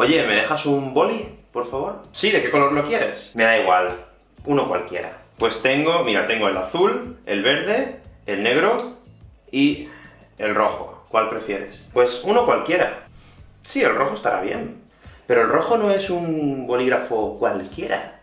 Oye, ¿me dejas un boli, por favor? Sí, ¿de qué color lo quieres? Me da igual, uno cualquiera. Pues tengo, mira, tengo el azul, el verde, el negro y el rojo. ¿Cuál prefieres? Pues uno cualquiera. Sí, el rojo estará bien. Pero el rojo no es un bolígrafo cualquiera.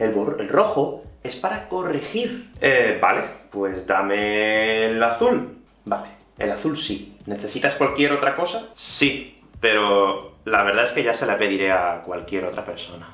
El, el rojo es para corregir. Eh, vale, pues dame el azul. Vale, el azul sí. ¿Necesitas cualquier otra cosa? Sí, pero la verdad es que ya se la pediré a cualquier otra persona.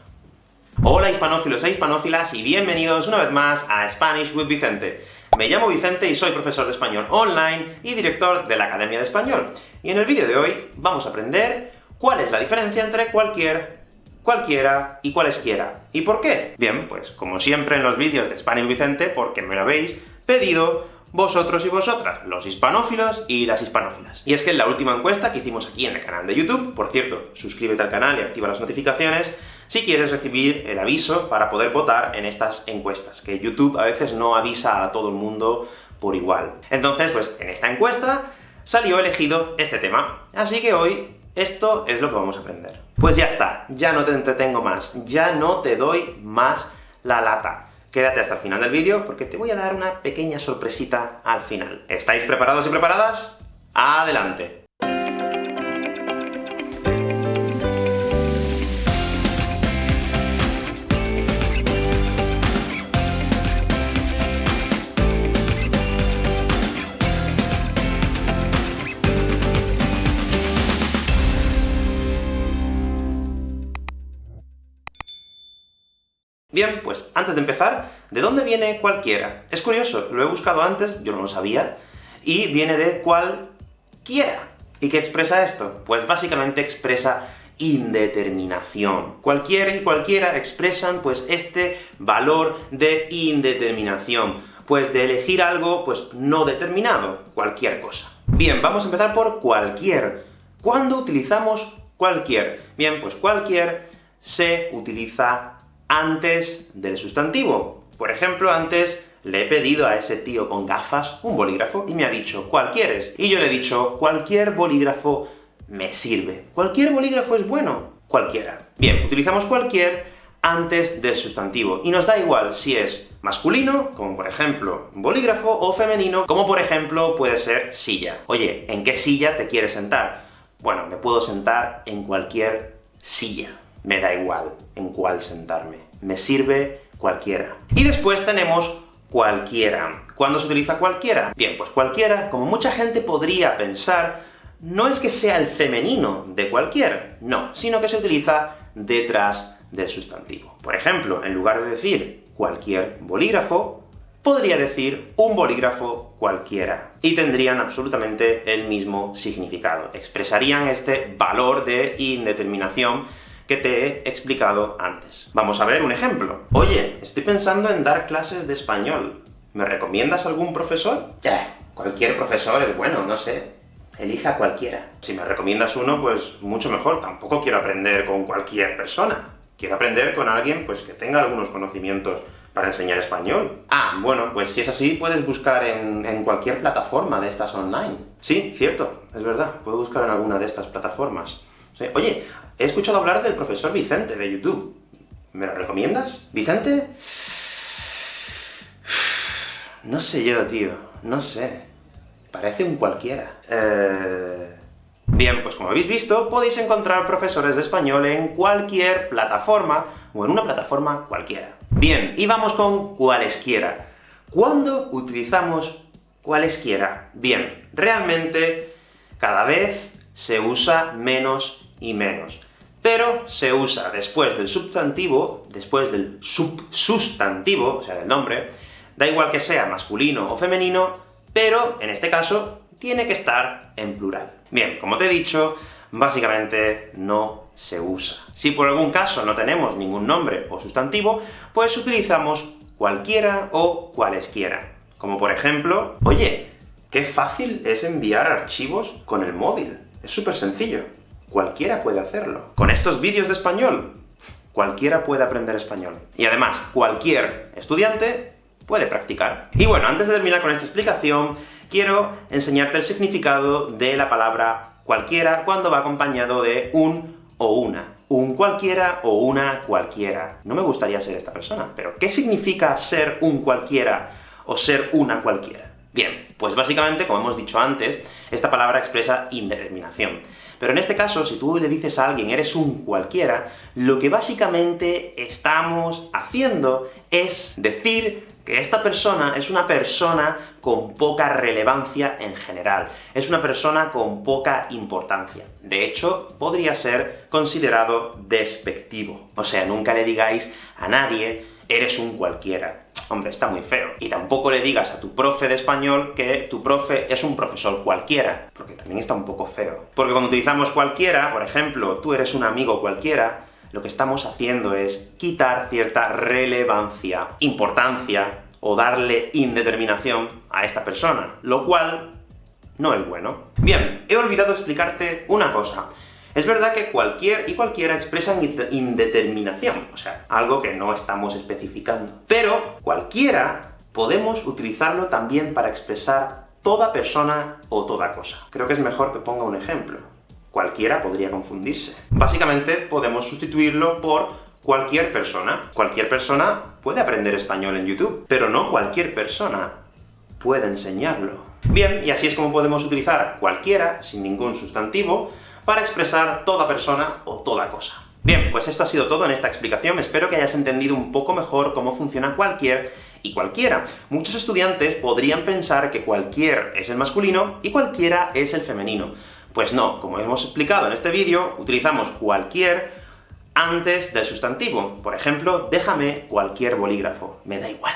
Hola hispanófilos e hispanófilas, y bienvenidos una vez más a Spanish with Vicente. Me llamo Vicente y soy profesor de español online y director de la Academia de Español. Y en el vídeo de hoy vamos a aprender cuál es la diferencia entre cualquier, cualquiera y cualesquiera. ¿Y por qué? Bien, pues como siempre en los vídeos de Spanish Vicente, porque me lo habéis pedido vosotros y vosotras, los hispanófilos y las hispanófilas. Y es que en la última encuesta que hicimos aquí en el canal de YouTube, por cierto, suscríbete al canal y activa las notificaciones, si quieres recibir el aviso para poder votar en estas encuestas, que YouTube a veces no avisa a todo el mundo por igual. Entonces, pues en esta encuesta salió elegido este tema, así que hoy esto es lo que vamos a aprender. Pues ya está, ya no te entretengo más, ya no te doy más la lata. Quédate hasta el final del vídeo, porque te voy a dar una pequeña sorpresita al final. ¿Estáis preparados y preparadas? ¡Adelante! Bien, pues antes de empezar, ¿de dónde viene cualquiera? Es curioso, lo he buscado antes, yo no lo sabía, y viene de cualquiera. ¿Y qué expresa esto? Pues básicamente expresa indeterminación. Cualquiera y cualquiera expresan, pues, este valor de indeterminación, pues de elegir algo, pues, no determinado, cualquier cosa. Bien, vamos a empezar por cualquier. ¿Cuándo utilizamos cualquier? Bien, pues cualquier se utiliza antes del sustantivo. Por ejemplo, antes le he pedido a ese tío con gafas un bolígrafo, y me ha dicho ¿cuál quieres? Y yo le he dicho cualquier bolígrafo me sirve. ¿Cualquier bolígrafo es bueno? Cualquiera. Bien, utilizamos cualquier antes del sustantivo, y nos da igual si es masculino, como por ejemplo bolígrafo, o femenino, como por ejemplo puede ser silla. Oye, ¿en qué silla te quieres sentar? Bueno, me puedo sentar en cualquier silla me da igual en cuál sentarme. Me sirve cualquiera. Y después tenemos cualquiera. ¿Cuándo se utiliza cualquiera? Bien, pues cualquiera, como mucha gente podría pensar, no es que sea el femenino de cualquier, no, sino que se utiliza detrás del sustantivo. Por ejemplo, en lugar de decir cualquier bolígrafo, podría decir un bolígrafo cualquiera, y tendrían absolutamente el mismo significado. Expresarían este valor de indeterminación que te he explicado antes. Vamos a ver un ejemplo. Oye, estoy pensando en dar clases de español. ¿Me recomiendas algún profesor? Ya, cualquier profesor es bueno, no sé. Elija cualquiera. Si me recomiendas uno, pues mucho mejor. Tampoco quiero aprender con cualquier persona. Quiero aprender con alguien, pues, que tenga algunos conocimientos para enseñar español. Ah, bueno, pues si es así, puedes buscar en, en, cualquier plataforma de estas online. Sí, cierto, es verdad, puedo buscar en alguna de estas plataformas. Oye, he escuchado hablar del profesor Vicente de YouTube. ¿Me lo recomiendas? ¿Vicente? No sé yo, tío. No sé. Parece un cualquiera. Eh... Bien, pues como habéis visto, podéis encontrar profesores de español en cualquier plataforma, o en una plataforma cualquiera. Bien, y vamos con cualesquiera. ¿Cuándo utilizamos cualesquiera? Bien, realmente, cada vez se usa menos y menos. Pero se usa después del sustantivo, después del subsustantivo, o sea, del nombre, da igual que sea masculino o femenino, pero, en este caso, tiene que estar en plural. Bien, como te he dicho, básicamente no se usa. Si por algún caso no tenemos ningún nombre o sustantivo, pues utilizamos cualquiera o cualesquiera. Como por ejemplo, oye, qué fácil es enviar archivos con el móvil. Es súper sencillo. Cualquiera puede hacerlo. Con estos vídeos de español, cualquiera puede aprender español. Y además, cualquier estudiante puede practicar. Y bueno, antes de terminar con esta explicación, quiero enseñarte el significado de la palabra cualquiera cuando va acompañado de un o una, un cualquiera o una cualquiera. No me gustaría ser esta persona, pero ¿qué significa ser un cualquiera o ser una cualquiera? Bien, pues básicamente, como hemos dicho antes, esta palabra expresa indeterminación. Pero en este caso, si tú le dices a alguien eres un cualquiera, lo que básicamente estamos haciendo es decir que esta persona es una persona con poca relevancia en general, es una persona con poca importancia. De hecho, podría ser considerado despectivo. O sea, nunca le digáis a nadie eres un cualquiera. Hombre, está muy feo. Y tampoco le digas a tu profe de español que tu profe es un profesor cualquiera, porque también está un poco feo. Porque cuando utilizamos cualquiera, por ejemplo, tú eres un amigo cualquiera, lo que estamos haciendo es quitar cierta relevancia, importancia, o darle indeterminación a esta persona, lo cual no es bueno. Bien, he olvidado explicarte una cosa. Es verdad que cualquier y cualquiera expresan indeterminación, o sea, algo que no estamos especificando. Pero cualquiera podemos utilizarlo también para expresar toda persona o toda cosa. Creo que es mejor que ponga un ejemplo. Cualquiera podría confundirse. Básicamente podemos sustituirlo por cualquier persona. Cualquier persona puede aprender español en YouTube, pero no cualquier persona puede enseñarlo. Bien, y así es como podemos utilizar cualquiera, sin ningún sustantivo, para expresar toda persona o toda cosa. Bien, pues esto ha sido todo en esta explicación, espero que hayas entendido un poco mejor cómo funciona cualquier y cualquiera. Muchos estudiantes podrían pensar que cualquier es el masculino y cualquiera es el femenino. Pues no, como hemos explicado en este vídeo, utilizamos cualquier antes del sustantivo. Por ejemplo, déjame cualquier bolígrafo, me da igual.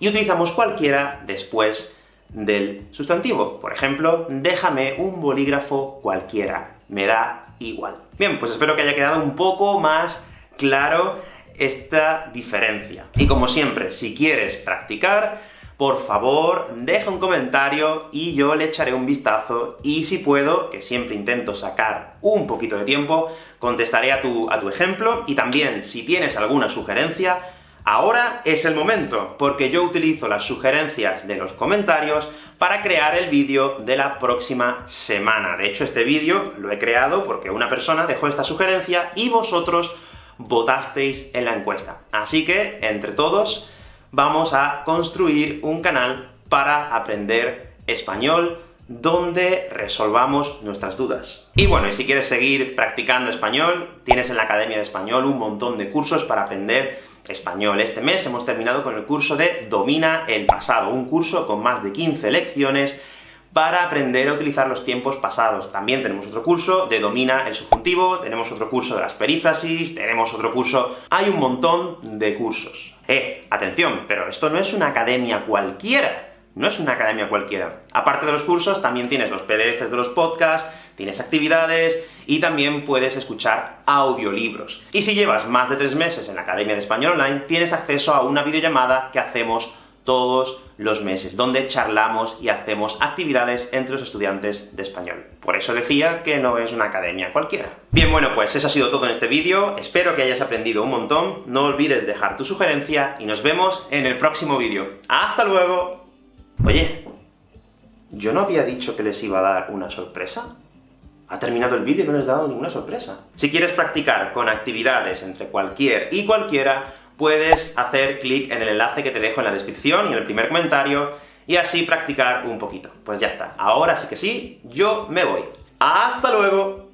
Y utilizamos cualquiera después del sustantivo. Por ejemplo, déjame un bolígrafo cualquiera, me da igual. Bien, pues espero que haya quedado un poco más claro esta diferencia. Y como siempre, si quieres practicar, por favor, deja un comentario y yo le echaré un vistazo, y si puedo, que siempre intento sacar un poquito de tiempo, contestaré a tu, a tu ejemplo, y también, si tienes alguna sugerencia, Ahora es el momento, porque yo utilizo las sugerencias de los comentarios para crear el vídeo de la próxima semana. De hecho, este vídeo lo he creado porque una persona dejó esta sugerencia y vosotros votasteis en la encuesta. Así que, entre todos, vamos a construir un canal para aprender español, donde resolvamos nuestras dudas. Y bueno, y si quieres seguir practicando español, tienes en la Academia de Español un montón de cursos para aprender español. Este mes hemos terminado con el curso de Domina el pasado, un curso con más de 15 lecciones para aprender a utilizar los tiempos pasados. También tenemos otro curso de Domina el subjuntivo, tenemos otro curso de las perífrasis, tenemos otro curso... Hay un montón de cursos. Eh, atención, pero esto no es una academia cualquiera, no es una academia cualquiera. Aparte de los cursos, también tienes los PDFs de los podcasts, tienes actividades, y también puedes escuchar audiolibros. Y si llevas más de tres meses en la Academia de Español Online, tienes acceso a una videollamada que hacemos todos los meses, donde charlamos y hacemos actividades entre los estudiantes de español. Por eso decía que no es una academia cualquiera. Bien, bueno, pues eso ha sido todo en este vídeo, espero que hayas aprendido un montón, no olvides dejar tu sugerencia, y nos vemos en el próximo vídeo. ¡Hasta luego! Oye, ¿yo no había dicho que les iba a dar una sorpresa? Ha terminado el vídeo y no les he dado ninguna sorpresa. Si quieres practicar con actividades entre cualquier y cualquiera, puedes hacer clic en el enlace que te dejo en la descripción y en el primer comentario, y así practicar un poquito. Pues ya está. Ahora sí que sí, yo me voy. ¡Hasta luego!